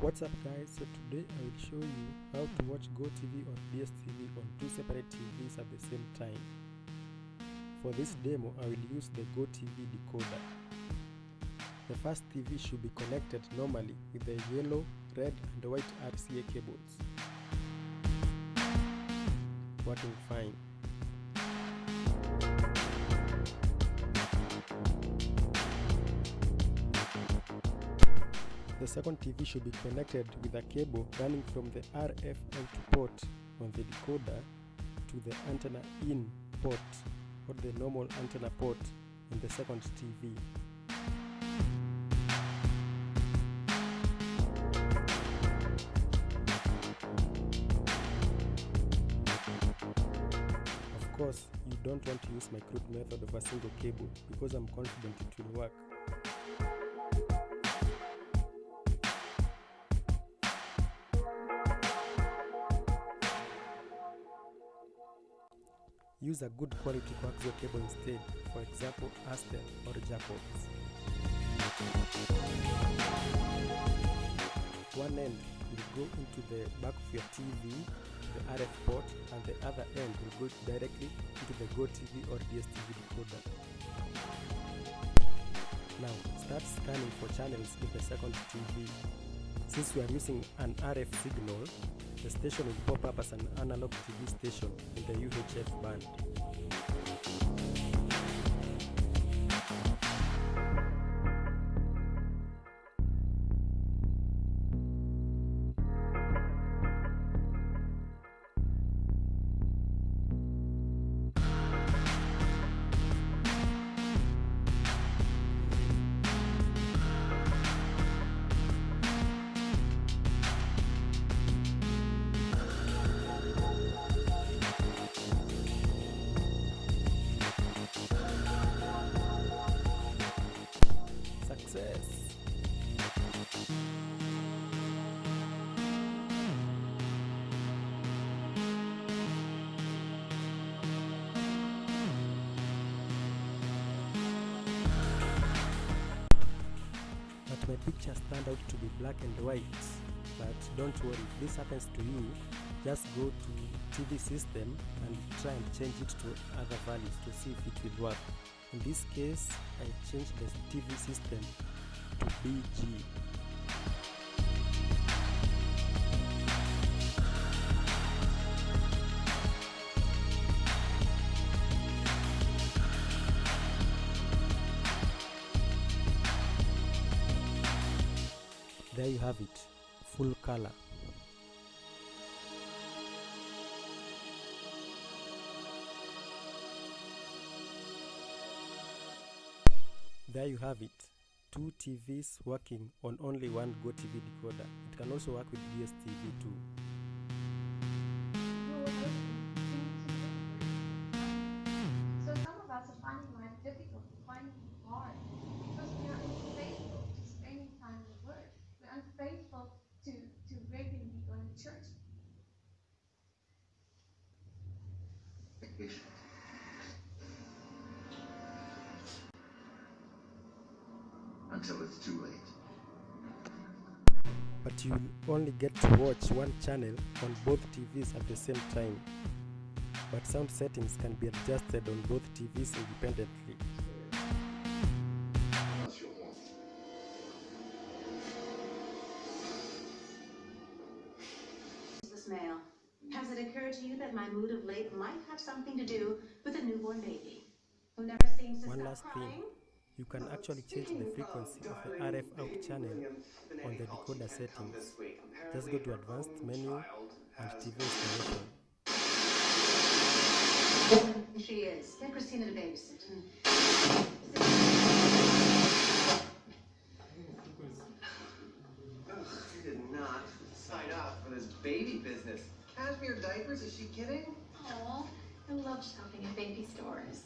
What's up guys, so today I will show you how to watch GoTV or DSTV on two separate TVs at the same time. For this demo I will use the GoTV decoder. The first TV should be connected normally with the yellow, red and white RCA cables. Working fine. The second TV should be connected with a cable running from the RF out port on the decoder to the antenna in port or the normal antenna port in the second TV. Of course, you don't want to use my crude method of a single cable because I'm confident it will work. Use a good quality coaxial cable instead, for example Astel or Jacobs. One end will go into the back of your TV, the RF port, and the other end will go directly into the GoTV or DSTV decoder. Now start scanning for channels in the second TV. Since we are missing an RF signal, the station will pop up as an analog TV station in the UHF band. My pictures turned out to be black and white. But don't worry, if this happens to you, just go to TV system and try and change it to other values to see if it will work. In this case, I changed the TV system to BG. There you have it, full color. There you have it. Two TVs working on only one GoTV decoder. It can also work with DSTV too. Until it's too late. But you'll only get to watch one channel on both TVs at the same time. But sound settings can be adjusted on both TVs independently. Unless you want. This mail. Has it occurred to you that my mood of late might have something to do with a newborn baby who never seems to One stop last crying? thing, you can actually change the frequency of the RF out channel on the decoder settings. Just go to advanced menu and TV installation. She is. Get Christina to babysit. Ugh, I did not sign up for this baby business. Cashmere diapers? Is she kidding? Aw, I love shopping at baby stores.